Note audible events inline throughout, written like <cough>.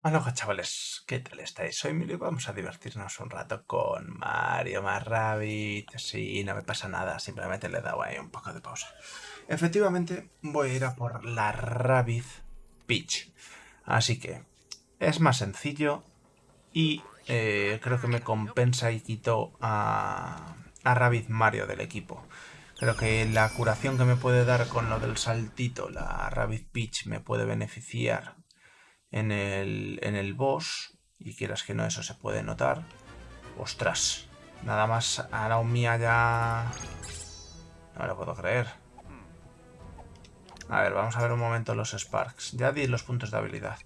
Hola chavales, ¿qué tal estáis? Soy Emilio y vamos a divertirnos un rato con Mario más Rabbit. Sí, no me pasa nada, simplemente le he dado ahí un poco de pausa. Efectivamente, voy a ir a por la Rabbit Peach. Así que es más sencillo y eh, creo que me compensa y quito a, a Rabbit Mario del equipo. Creo que la curación que me puede dar con lo del saltito, la Rabbit Peach, me puede beneficiar en el, en el boss, y quieras que no, eso se puede notar. Ostras, nada más a mía ya... No me lo puedo creer. A ver, vamos a ver un momento los Sparks. Ya di los puntos de habilidad.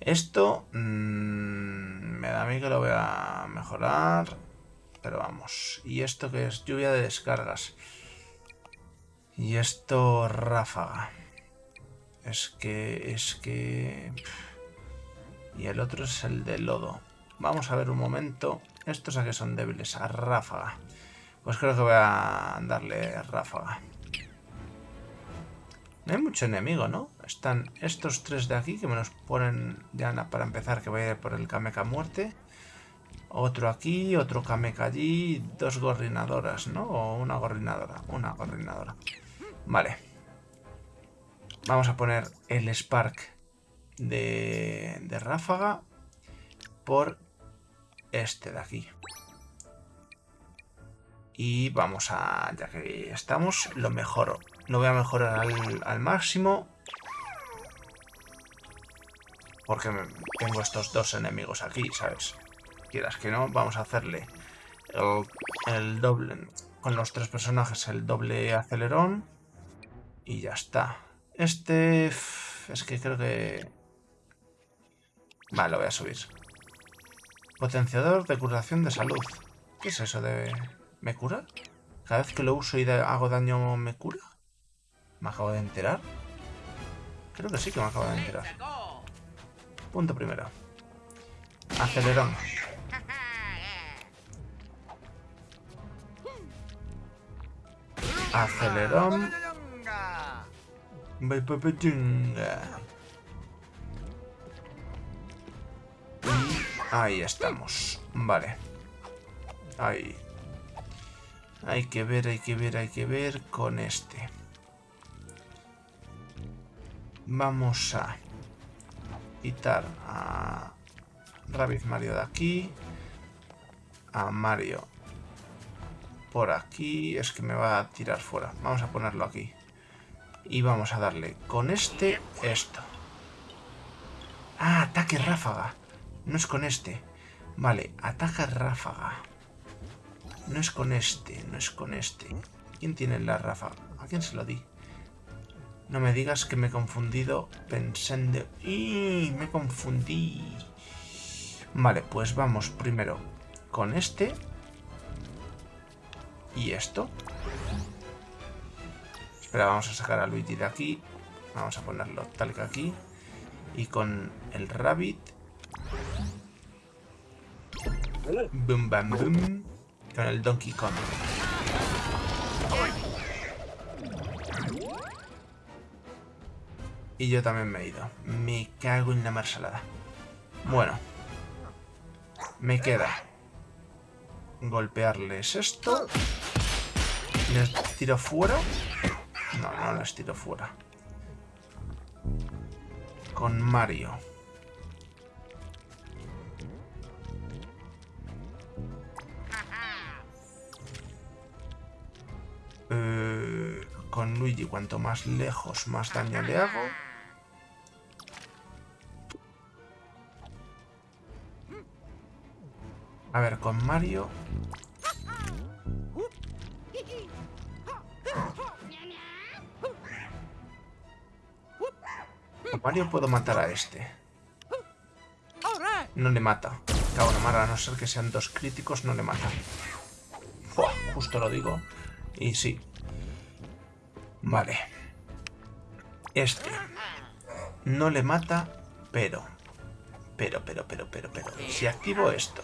Esto mmm, me da a mí que lo voy a mejorar. Pero vamos. ¿Y esto que es? Lluvia de descargas. Y esto ráfaga. Es que... Es que... Y el otro es el de lodo. Vamos a ver un momento. Estos a que son débiles. A ráfaga. Pues creo que voy a darle ráfaga. No hay mucho enemigo, ¿no? Están estos tres de aquí que me los ponen ya para empezar que voy a ir por el Kameka muerte. Otro aquí, otro Kameka allí, dos gorrinadoras, ¿no? O una gorrinadora, una gorrinadora. Vale. Vamos a poner el Spark de, ráfaga por este de aquí. Y vamos a, ya que estamos, lo mejoro. Lo voy a mejorar al, máximo. Porque tengo estos dos enemigos aquí, ¿sabes? Quieras que no, vamos a hacerle el doble... Con los tres personajes el doble acelerón. Y ya está. Este... Es que creo que Vale, lo voy a subir. Potenciador de curación de salud. ¿Qué es eso de... ¿Me cura? Cada vez que lo uso y hago daño, ¿me cura? ¿Me acabo de enterar? Creo que sí que me acabo de enterar. Punto primero. Acelerón. Acelerón. Ahí estamos. Vale. Ahí. Hay que ver, hay que ver, hay que ver con este. Vamos a quitar a Rabbit Mario de aquí. A Mario por aquí. Es que me va a tirar fuera. Vamos a ponerlo aquí. Y vamos a darle con este esto. Ah, ataque ráfaga. No es con este. Vale, ataca ráfaga. No es con este, no es con este. ¿Quién tiene la ráfaga? ¿A quién se lo di? No me digas que me he confundido pensando... ¡Y! Me confundí. Vale, pues vamos primero con este. Y esto. Espera, vamos a sacar a Luigi de aquí. Vamos a ponerlo tal que aquí. Y con el Rabbit Boom, bam, boom. Con el Donkey Kong. Y yo también me he ido. Me cago en la marsalada. Bueno. Me queda golpearles esto. ¿Les tiro fuera? No, no les tiro fuera. Con Mario. Eh, con Luigi, cuanto más lejos, más daño le hago. A ver, con Mario... Mario puedo matar a este. No le mata. Cago en a no ser que sean dos críticos, no le mata. justo lo digo. Y sí. Vale. Este. No le mata, pero... Pero, pero, pero, pero, pero... Si activo esto...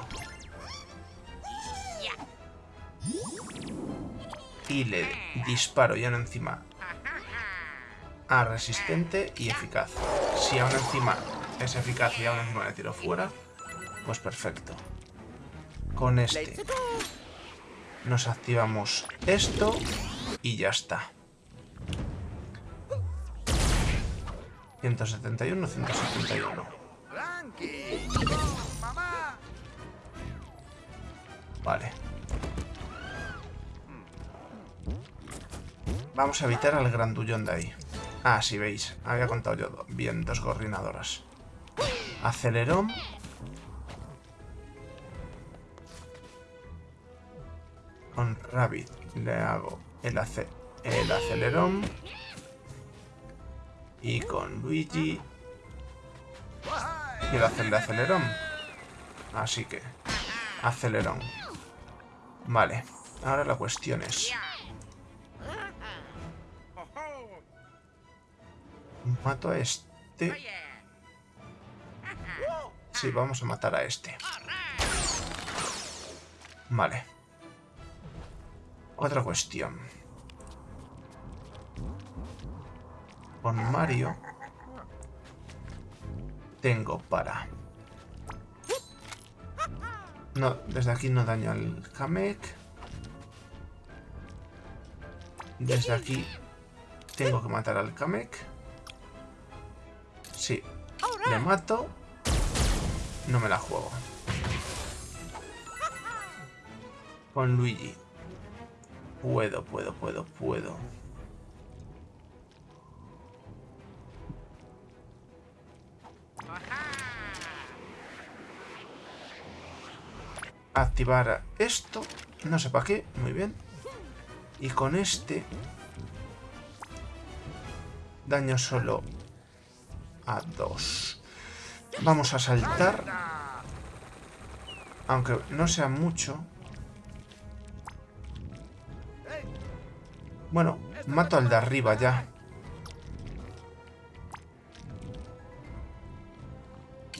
Y le disparo y aún encima... A resistente y eficaz. Si aún encima es eficaz y aún encima le tiro fuera, pues perfecto. Con este nos activamos esto y ya está. 171, 171. Vale. Vamos a evitar al grandullón de ahí. Ah, sí, veis. Había contado yo bien dos gorrinadoras. Acelerón. Con Rabbit le hago el, el acelerón. Y con Luigi... Quiero hacerle acelerón. Así que... Acelerón. Vale. Ahora la cuestión es... Mato a este. <laughs> Sí, vamos a matar a este. Vale. Otra cuestión. con Mario tengo para... No, desde aquí no daño al Kamek. Desde aquí tengo que matar al Kamek. Le mato. No me la juego. Con Luigi. Puedo, puedo, puedo, puedo. activar esto. No sé para qué. Muy bien. Y con este... Daño solo a dos. Vamos a saltar. Aunque no sea mucho. Bueno, mato al de arriba ya.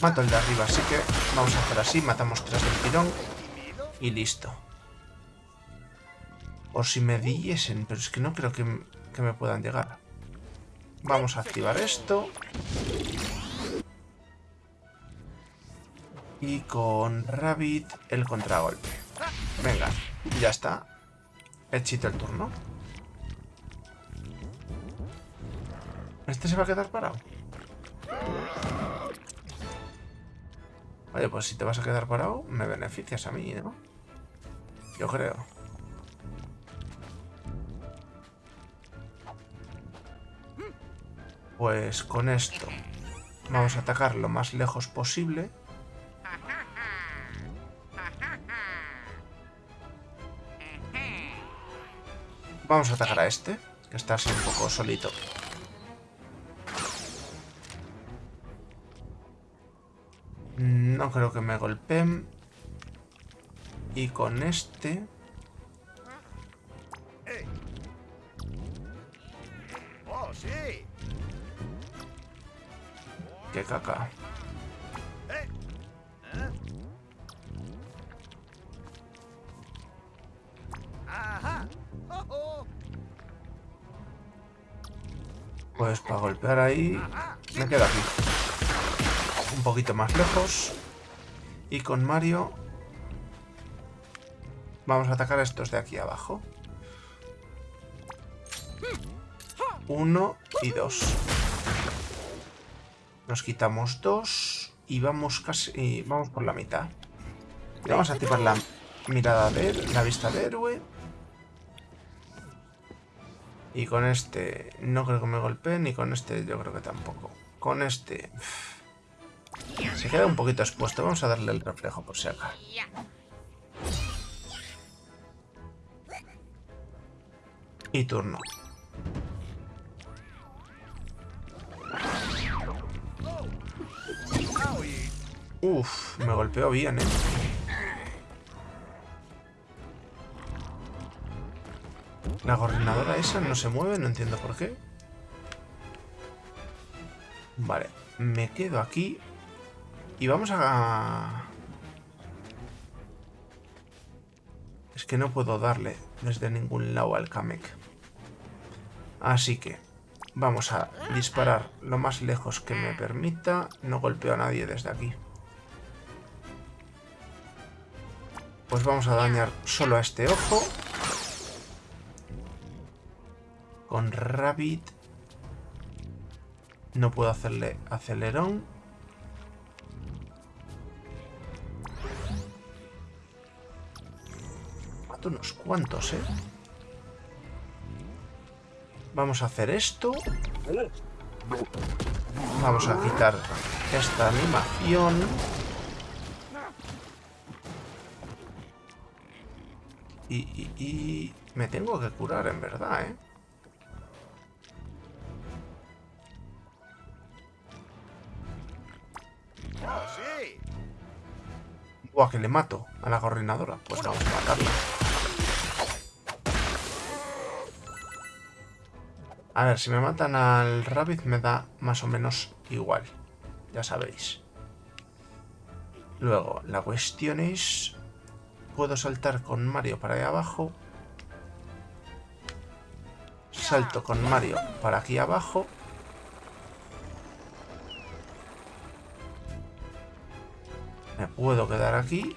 Mato al de arriba, así que vamos a hacer así. Matamos tres del tirón. Y listo. O si me diesen, pero es que no creo que, me puedan llegar. Vamos a activar esto. Y con Rabbit el contragolpe. Venga, ya está. Hechito el turno. ¿Este se va a quedar parado? Oye, pues si te vas a quedar parado, me beneficias a mí, ¿no? Yo creo. Pues con esto vamos a atacar lo más lejos posible. Vamos a atacar a este, que está así un poco solito. No creo que me golpeen. Y con este... ¡Qué caca! Pues para golpear ahí me quedo aquí. Un poquito más lejos. Y con Mario Vamos a atacar a estos de aquí abajo. Uno y dos. Nos quitamos dos y vamos casi vamos por la mitad. vamos a activar la mirada de la vista de héroe. Y con este no creo que me golpee, ni con este yo creo que tampoco. Con este... Se queda un poquito expuesto. Vamos a darle el reflejo por si acá. Y turno. Uf, me golpeó bien, ¿eh? La gorrinadora esa no se mueve, no entiendo por qué. Vale, me quedo aquí. Y vamos a... Es que no puedo darle desde ningún lado al Kamek. Así que Vamos a disparar lo más lejos que me permita. No golpeo a nadie desde aquí. Pues vamos a dañar solo a este ojo. Con Rabbit. No puedo hacerle acelerón. Mato unos cuantos, ¿eh? Vamos a hacer esto. Vamos a quitar esta animación. Y, y, me tengo que curar, en verdad, ¿eh? Buah, que le mato a la gorrinadora. Pues vamos a matarla. A ver, si me matan al Rabbit me da más o menos igual. Ya sabéis. Luego, la cuestión es... Puedo saltar con Mario para ahí abajo. Salto con Mario para aquí abajo. Me puedo quedar aquí.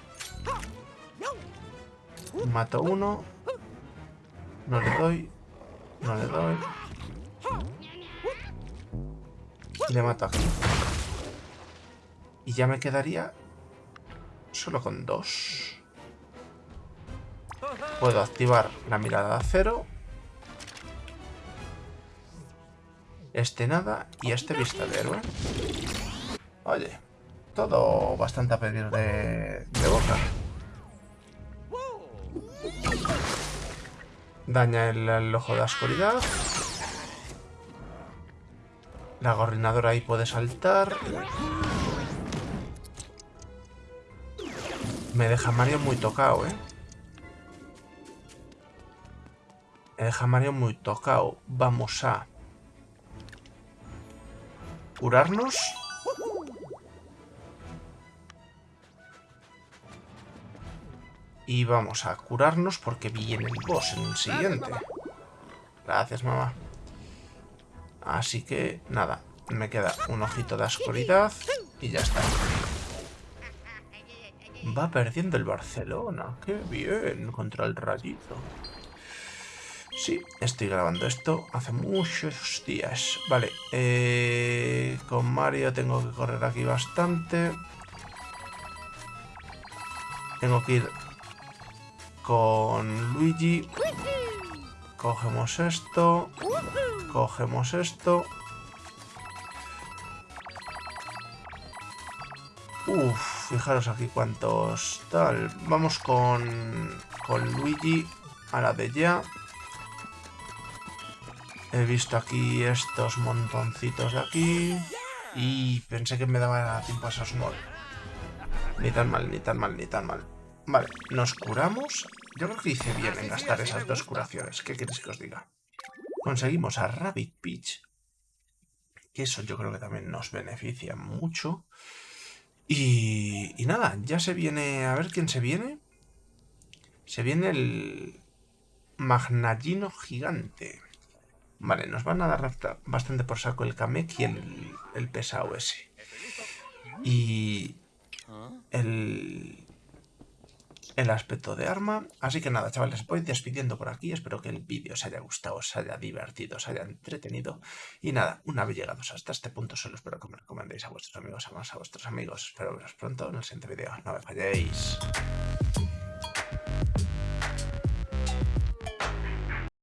Mato uno. No le doy. No le doy. Le mato aquí. Y ya me quedaría solo con dos. Puedo activar la mirada de acero. Este nada y este vista de héroe. Oye, todo bastante a pedir de, boca. Daña el, el ojo de la oscuridad. La gorrinadora ahí puede saltar. Me deja Mario muy tocado, ¿eh? Me deja Mario muy tocado. Vamos a... Curarnos. Y vamos a curarnos porque viene el boss en el siguiente. Gracias, mamá. Así que, nada, me queda un ojito de oscuridad y ya está. Va perdiendo el Barcelona. ¡Qué bien! Contra el rayito. Sí, estoy grabando esto hace muchos días. Vale, eh, con Mario tengo que correr aquí bastante. Tengo que ir con Luigi. Cogemos esto. Cogemos esto. Uf, fijaros aquí cuántos tal. Vamos con, con Luigi a la de ya. He visto aquí estos montoncitos de aquí. Y pensé que me daba tiempo a esos mol. Ni tan mal, ni tan mal, ni tan mal. Vale, nos curamos. Yo creo que hice bien en gastar esas dos curaciones. ¿Qué queréis que os diga? Conseguimos a Rabbit Peach. Que eso yo creo que también nos beneficia mucho. Y, y nada, ya se viene... A ver quién se viene. Se viene el Magnallino Gigante. Vale, nos van a dar bastante por saco el Kamek y el, el pesado ese. Y el, el aspecto de arma. Así que nada, chavales, voy despidiendo por aquí. Espero que el vídeo os haya gustado, os haya divertido, os haya entretenido. Y nada, una vez llegados hasta este punto, solo espero que me recomendéis a vuestros amigos, a más a vuestros amigos. Espero veros pronto en el siguiente vídeo. No me falléis.